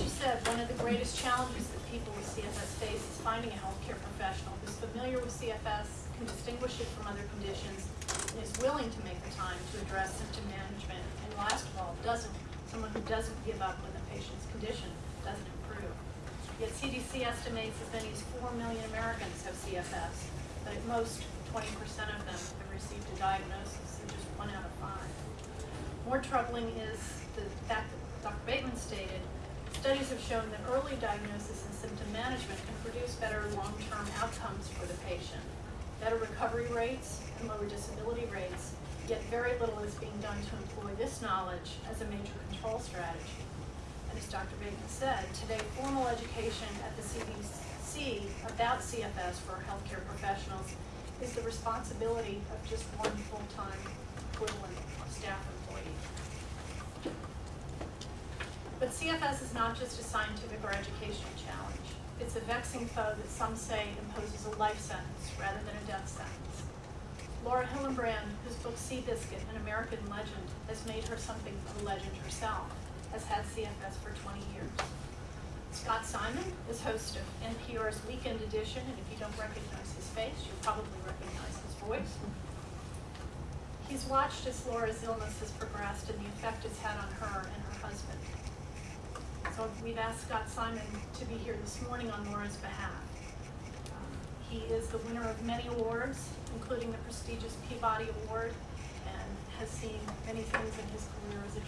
she said, one of the greatest challenges that people with CFS face is finding a healthcare professional who's familiar with CFS, can distinguish it from other conditions, and is willing to make the time to address symptom management, and last of all, doesn't, someone who doesn't give up when the patient's condition doesn't improve. Yet CDC estimates as many as four million Americans have CFS, but at most twenty percent of them have received a diagnosis, and just one out of five. More troubling is the fact that Dr. Bateman stated, studies have shown that early diagnosis and symptom management can produce better long-term outcomes for the patient, better recovery rates and lower disability rates, yet very little is being done to employ this knowledge as a major control strategy. And as Dr. Bateman said, today formal education at the CDC about CFS for healthcare professionals is the responsibility of just one full-time CFS is not just a scientific or educational challenge. It's a vexing foe that some say imposes a life sentence rather than a death sentence. Laura Hillenbrand, whose book Seabiscuit, An American Legend, has made her something of a legend herself, has had CFS for 20 years. Scott Simon is host of NPR's Weekend Edition, and if you don't recognize his face, you'll probably recognize his voice. He's watched as Laura's illness has progressed and the effect it's had on her and her husband. So we've asked Scott Simon to be here this morning on Laura's behalf. Um, He is the winner of many awards, including the prestigious Peabody Award, and has seen many things in his career as a